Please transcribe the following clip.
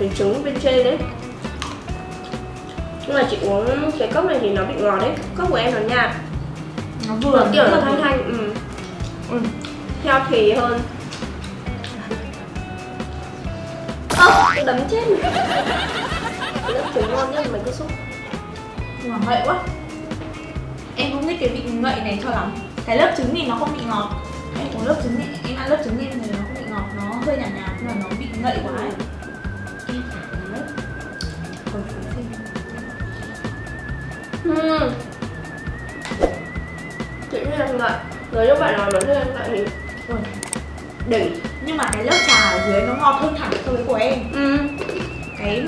cái trứng bên trên đấy. Nhưng mà chị uống cái cốc này thì nó bị ngọt đấy. Cốc của em là nhạt. Nó vừa kiểu nó nó là thanh thanh ừ. ừ. theo thì hơn. Ơ tôi đấm chết cái lớp trứng ngon nhất mấy cái súp nhưng mà ngậy quá. Em không thích cái vị ngậy này cho lắm. Cái lớp trứng thì nó không bị ngọt. Em uống lớp trứng thì em ăn lớp trứng thì nó ngọt nó hơi nhạt nhạt nhưng mà nó bị ngậy quá ấy. Chị thấy em ngậy rồi nếu bạn nào mà thấy em ngậy thì đỉnh nhưng mà cái lớp trà ở dưới nó ngọt hơn hẳn so với của em. Ừ. cái